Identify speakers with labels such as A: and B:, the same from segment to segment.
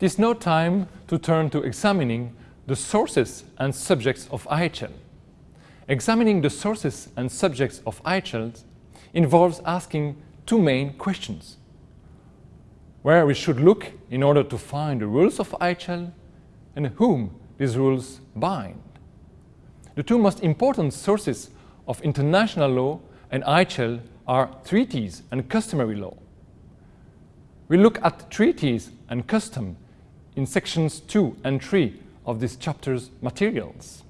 A: it is now time to turn to examining the sources and subjects of IHL. Examining the sources and subjects of IHL involves asking two main questions. Where we should look in order to find the rules of IHL and whom these rules bind. The two most important sources of international law and IHL are treaties and customary law. We look at treaties and custom in sections 2 and 3 of this chapter's materials.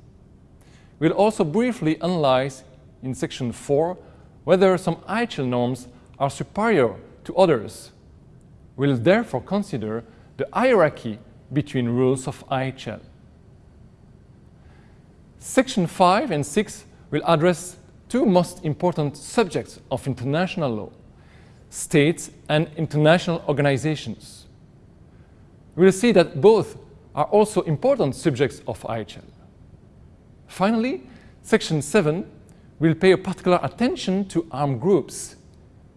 A: We'll also briefly analyze in section 4 whether some IHL norms are superior to others. We'll therefore consider the hierarchy between rules of IHL. Section 5 and 6 will address two most important subjects of international law, states and international organizations. We'll see that both are also important subjects of IHL. Finally, Section 7 will pay a particular attention to armed groups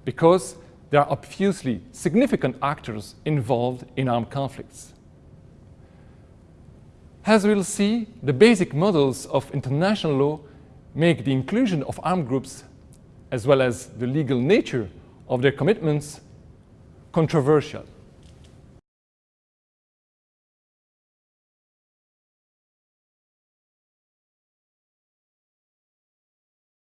A: because they are obviously significant actors involved in armed conflicts. As we'll see, the basic models of international law make the inclusion of armed groups as well as the legal nature of their commitments controversial.